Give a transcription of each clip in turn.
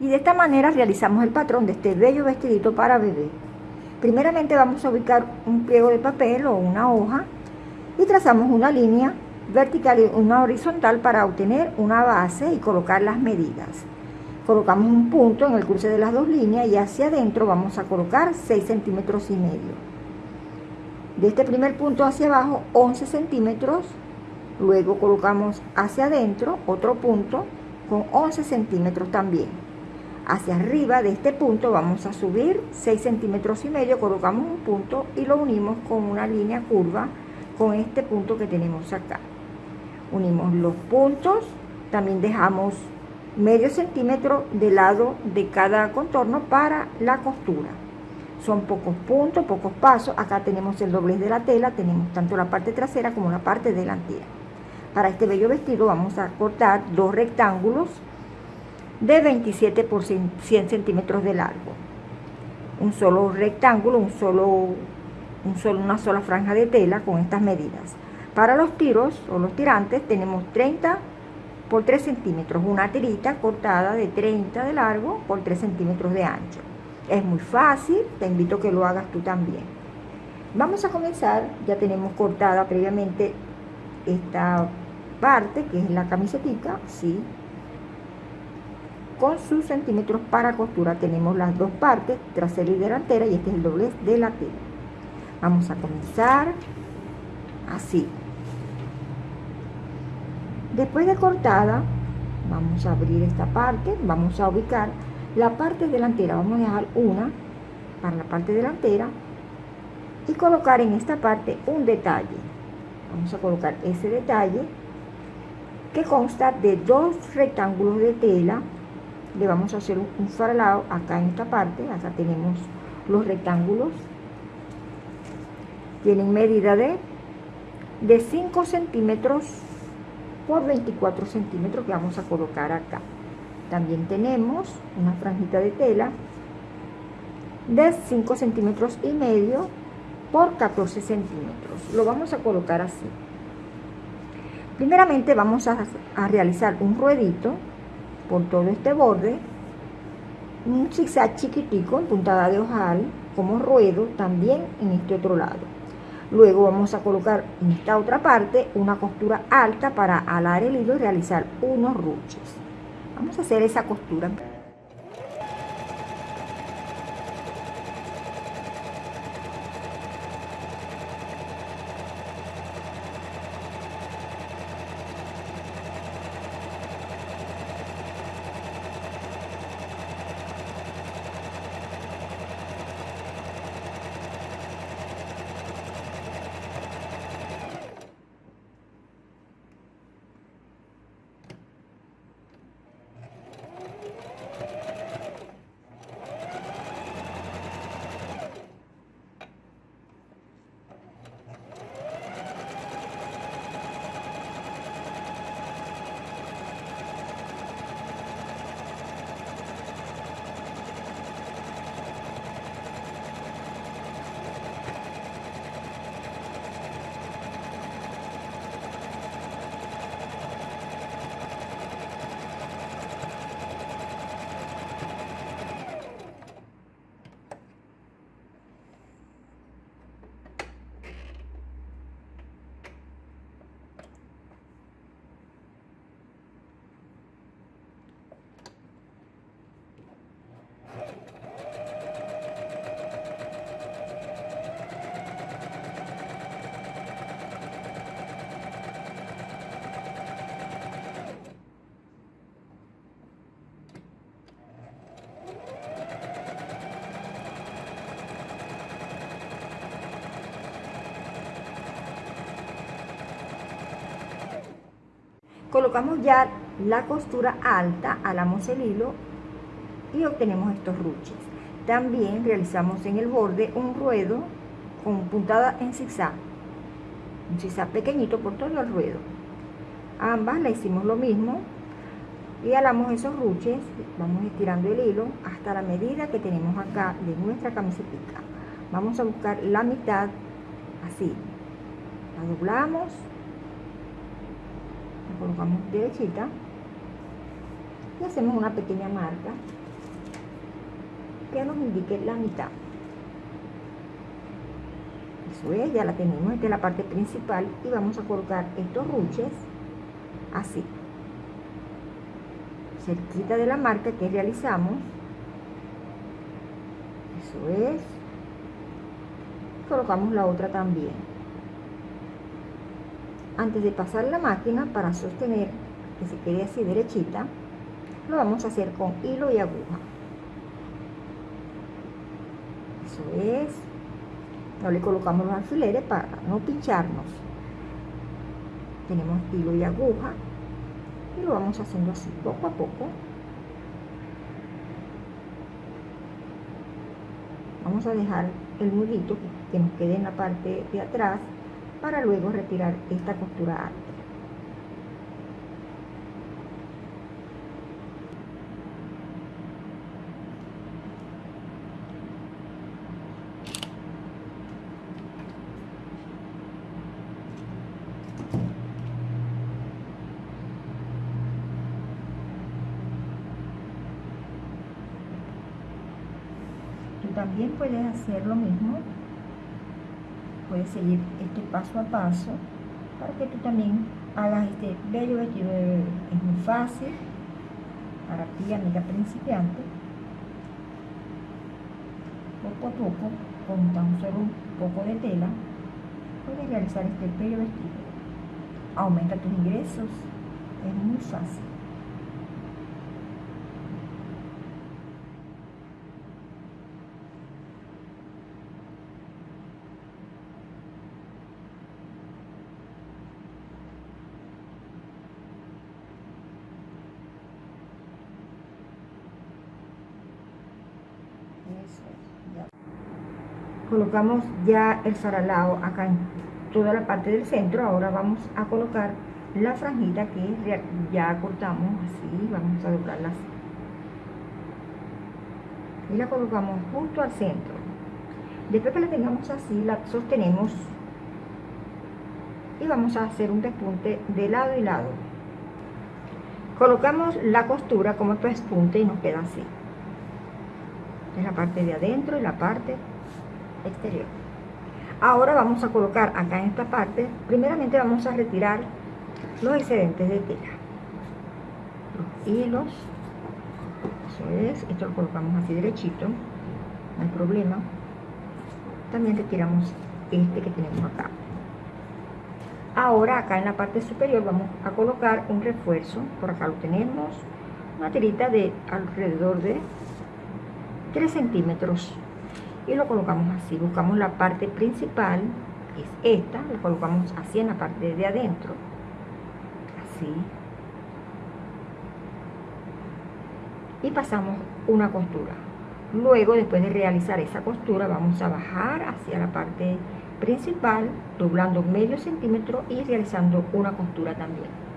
Y de esta manera realizamos el patrón de este bello vestidito para bebé. Primeramente vamos a ubicar un pliego de papel o una hoja y trazamos una línea vertical y una horizontal para obtener una base y colocar las medidas. Colocamos un punto en el cruce de las dos líneas y hacia adentro vamos a colocar 6 centímetros y medio. De este primer punto hacia abajo 11 centímetros, luego colocamos hacia adentro otro punto con 11 centímetros también hacia arriba de este punto vamos a subir 6 centímetros y medio, colocamos un punto y lo unimos con una línea curva con este punto que tenemos acá. Unimos los puntos, también dejamos medio centímetro de lado de cada contorno para la costura. Son pocos puntos, pocos pasos. Acá tenemos el doblez de la tela, tenemos tanto la parte trasera como la parte delantera. Para este bello vestido vamos a cortar dos rectángulos de 27 por 100 centímetros de largo. Un solo rectángulo, un solo, un solo, una sola franja de tela con estas medidas. Para los tiros o los tirantes tenemos 30 por 3 centímetros, una tirita cortada de 30 de largo por 3 centímetros de ancho. Es muy fácil, te invito a que lo hagas tú también. Vamos a comenzar, ya tenemos cortada previamente esta parte que es la camisetita, sí, con sus centímetros para costura tenemos las dos partes, trasera y delantera, y este es el doblez de la tela. Vamos a comenzar así. Después de cortada, vamos a abrir esta parte, vamos a ubicar la parte delantera, vamos a dejar una para la parte delantera y colocar en esta parte un detalle. Vamos a colocar ese detalle que consta de dos rectángulos de tela le vamos a hacer un faralado acá en esta parte, acá tenemos los rectángulos, tienen medida de, de 5 centímetros por 24 centímetros que vamos a colocar acá. También tenemos una franjita de tela de 5 centímetros y medio por 14 centímetros. Lo vamos a colocar así. Primeramente vamos a, a realizar un ruedito por todo este borde, un zigzag chiquitico en puntada de ojal, como ruedo también en este otro lado. Luego vamos a colocar en esta otra parte una costura alta para alar el hilo y realizar unos ruches. Vamos a hacer esa costura. Colocamos ya la costura alta, alamos el hilo y obtenemos estos ruches. También realizamos en el borde un ruedo con puntada en zigzag, un zigzag pequeñito por todo el ruedo. Ambas la hicimos lo mismo y alamos esos ruches, vamos estirando el hilo hasta la medida que tenemos acá de nuestra camiseta. Vamos a buscar la mitad así, la doblamos colocamos derechita y hacemos una pequeña marca que nos indique la mitad. Eso es, ya la tenemos, esta es la parte principal y vamos a colocar estos ruches así, cerquita de la marca que realizamos. Eso es. Colocamos la otra también. Antes de pasar la máquina para sostener que se quede así derechita, lo vamos a hacer con hilo y aguja. Eso es. No le colocamos los alfileres para no pincharnos. Tenemos hilo y aguja y lo vamos haciendo así poco a poco. Vamos a dejar el nudito que nos quede en la parte de atrás para luego retirar esta costura alta. también puedes hacer lo mismo puedes seguir este paso a paso para que tú también hagas este bello vestido es muy fácil para ti amiga principiante. Poco a poco con tan solo un poco de tela puedes realizar este bello vestido. Aumenta tus ingresos. Es muy fácil colocamos ya el saralao acá en toda la parte del centro. Ahora vamos a colocar la franjita que ya cortamos así. Vamos a doblarla así y la colocamos justo al centro. Después que la tengamos así la sostenemos. Y vamos a hacer un despunte de lado y lado. Colocamos la costura como pespunte y nos queda así en la parte de adentro y la parte exterior. Ahora vamos a colocar acá en esta parte primeramente vamos a retirar los excedentes de tela. Los hilos eso es, esto lo colocamos así derechito no hay problema. También retiramos este que tenemos acá. Ahora acá en la parte superior vamos a colocar un refuerzo. Por acá lo tenemos una tirita de alrededor de 3 centímetros y lo colocamos así. Buscamos la parte principal que es esta lo colocamos así en la parte de adentro así. Y pasamos una costura. Luego después de realizar esa costura vamos a bajar hacia la parte principal doblando medio centímetro y realizando una costura también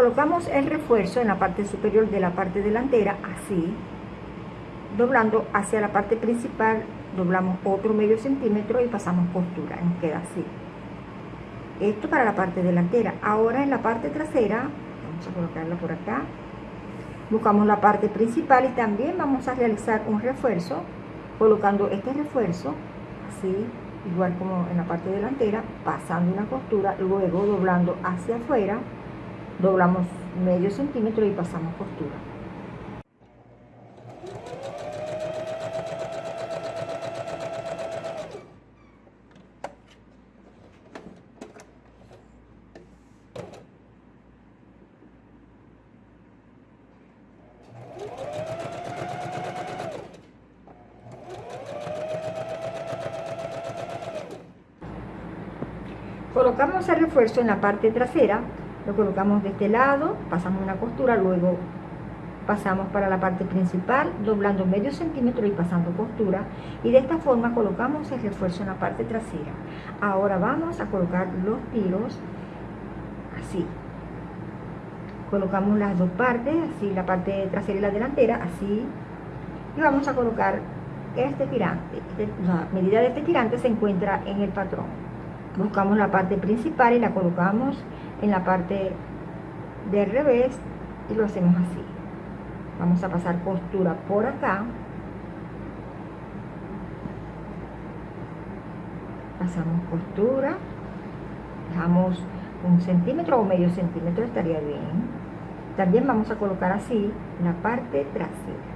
colocamos el refuerzo en la parte superior de la parte delantera así doblando hacia la parte principal, doblamos otro medio centímetro y pasamos costura, nos queda así. Esto para la parte delantera. Ahora en la parte trasera, vamos a colocarla por acá, buscamos la parte principal y también vamos a realizar un refuerzo, colocando este refuerzo, así, igual como en la parte delantera, pasando una costura, luego doblando hacia afuera, doblamos medio centímetro y pasamos costura. Colocamos el refuerzo en la parte trasera, lo colocamos de este lado, pasamos una costura, luego pasamos para la parte principal, doblando medio centímetro y pasando costura, y de esta forma colocamos el refuerzo en la parte trasera. Ahora vamos a colocar los tiros así. Colocamos las dos partes, así la parte trasera y la delantera, así, y vamos a colocar este tirante. Este, la medida de este tirante se encuentra en el patrón buscamos la parte principal y la colocamos en la parte del revés y lo hacemos así. Vamos a pasar costura por acá. Pasamos costura dejamos un centímetro o medio centímetro estaría bien. También vamos a colocar así la parte trasera.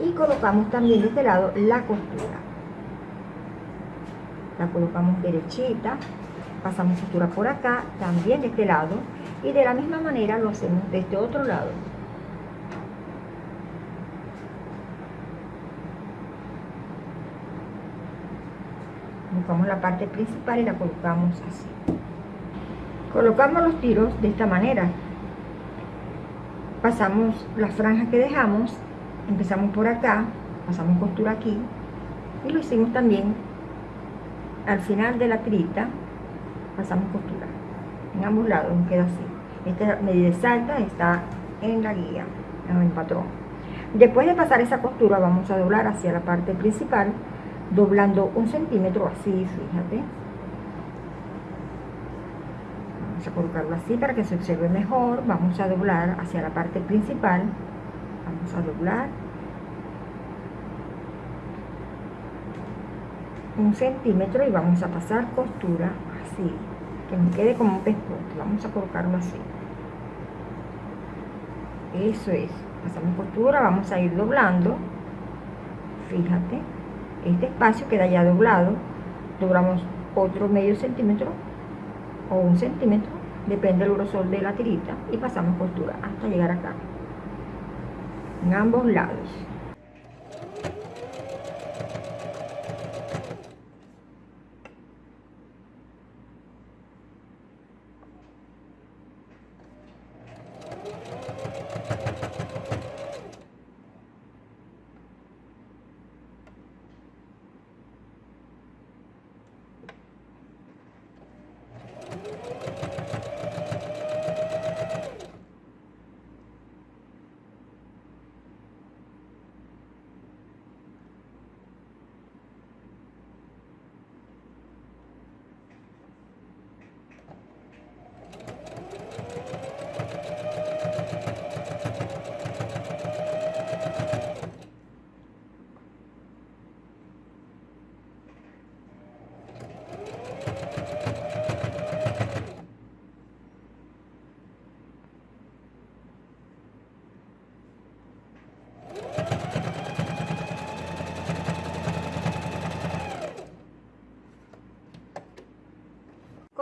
Y colocamos también de este lado la costura. La colocamos derechita, pasamos costura por acá, también de este lado, y de la misma manera lo hacemos de este otro lado. Buscamos la parte principal y la colocamos así. Colocamos los tiros de esta manera. Pasamos las franjas que dejamos, empezamos por acá, pasamos costura aquí, y lo hicimos también al final de la tirita pasamos costura en ambos lados queda así. Esta medida exacta está en la guía en el patrón. Después de pasar esa costura vamos a doblar hacia la parte principal doblando un centímetro así fíjate. Vamos a colocarlo así para que se observe mejor. Vamos a doblar hacia la parte principal. Vamos a doblar un centímetro y vamos a pasar costura que me quede como un pescote vamos a colocarlo así. Eso es pasamos costura vamos a ir doblando. Fíjate este espacio queda ya doblado doblamos otro medio centímetro o un centímetro depende del grosor de la tirita y pasamos costura hasta llegar acá en ambos lados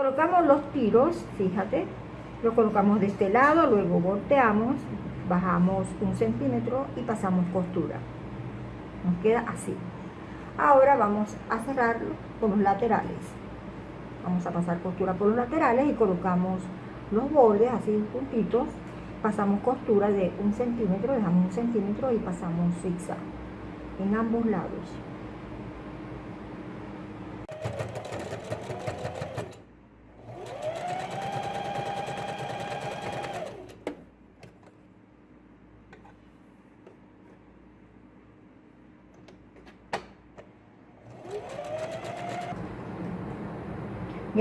colocamos los tiros, fíjate, lo colocamos de este lado, luego volteamos, bajamos un centímetro y pasamos costura. Nos queda así. Ahora vamos a cerrarlo con los laterales. Vamos a pasar costura por los laterales y colocamos los bordes así puntitos. Pasamos costura de un centímetro, dejamos un centímetro y pasamos zigzag en ambos lados.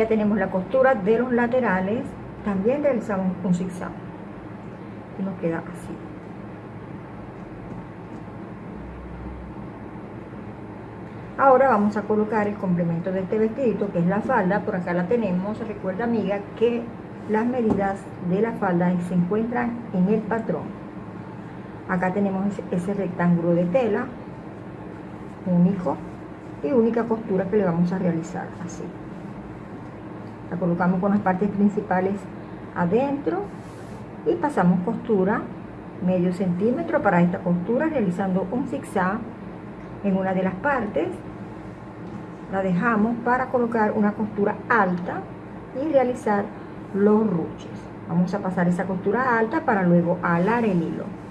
Tenemos la costura de los laterales, también realizamos un zigzag y nos queda así. Ahora vamos a colocar el complemento de este vestidito, que es la falda. Por acá la tenemos. Recuerda, amiga, que las medidas de la falda se encuentran en el patrón. Acá tenemos ese rectángulo de tela, único, y única costura que le vamos a realizar, así. La colocamos con las partes principales adentro y pasamos costura medio centímetro para esta costura realizando un zigzag en una de las partes. La dejamos para colocar una costura alta y realizar los ruches. Vamos a pasar esa costura alta para luego alar el hilo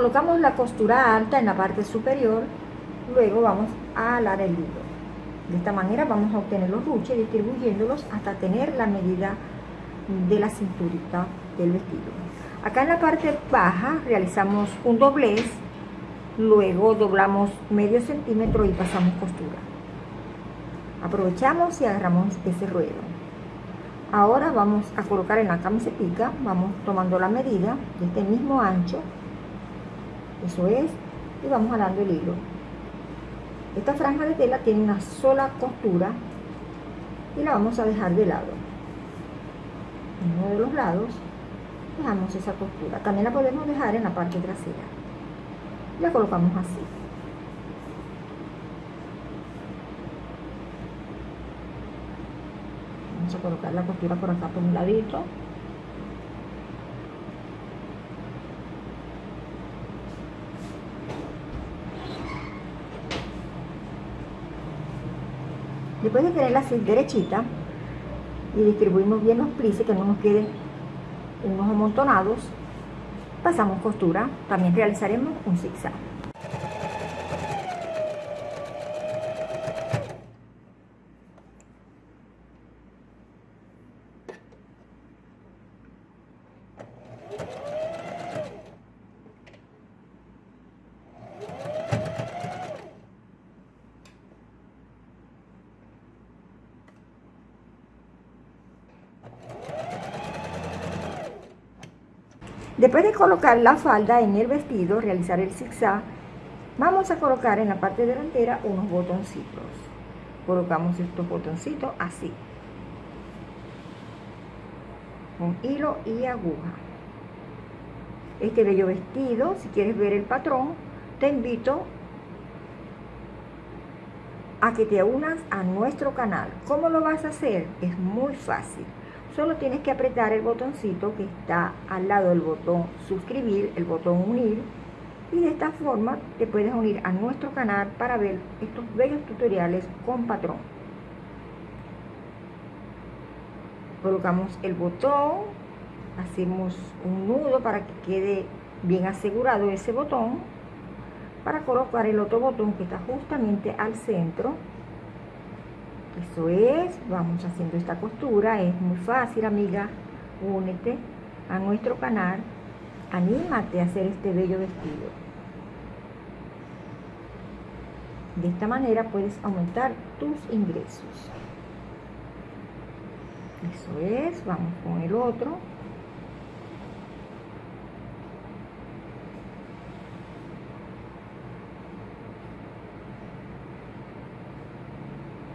Colocamos la costura alta en la parte superior, luego vamos a alar el hilo. De esta manera vamos a obtener los ruches distribuyéndolos hasta tener la medida de la cinturita del vestido. Acá en la parte baja realizamos un doblez, luego doblamos medio centímetro y pasamos costura. Aprovechamos y agarramos ese ruedo. Ahora vamos a colocar en la camiseta, vamos tomando la medida de este mismo ancho eso es. Y vamos jalando el hilo. Esta franja de tela tiene una sola costura y la vamos a dejar de lado. En uno de los lados dejamos esa costura. También la podemos dejar en la parte trasera. La colocamos así. Vamos a colocar la costura por acá por un ladito Después de tenerla así derechita y distribuimos bien los plices, que no nos queden unos amontonados, pasamos costura, también realizaremos un zigzag. Después de colocar la falda en el vestido, realizar el zigzag, vamos a colocar en la parte delantera unos botoncitos. Colocamos estos botoncitos así, con hilo y aguja. Este bello vestido, si quieres ver el patrón, te invito a que te unas a nuestro canal. ¿Cómo lo vas a hacer? Es muy fácil. Solo tienes que apretar el botoncito que está al lado del botón suscribir, el botón unir, y de esta forma te puedes unir a nuestro canal para ver estos bellos tutoriales con patrón. Colocamos el botón, hacemos un nudo para que quede bien asegurado ese botón para colocar el otro botón que está justamente al centro eso es vamos haciendo esta costura es muy fácil amiga. Únete a nuestro canal anímate a hacer este bello vestido. De esta manera puedes aumentar tus ingresos. Eso es vamos con el otro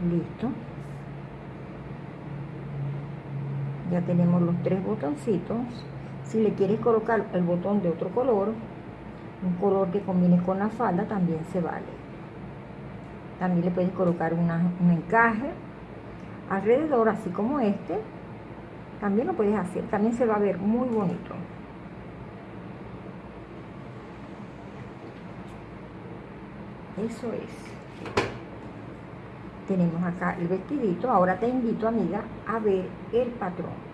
listo. Ya tenemos los tres botoncitos. Si le quieres colocar el botón de otro color un color que combine con la falda también se vale. También le puedes colocar un encaje alrededor así como este. También lo puedes hacer también se va a ver muy bonito. Eso es tenemos acá el vestidito. Ahora te invito amiga a ver el patrón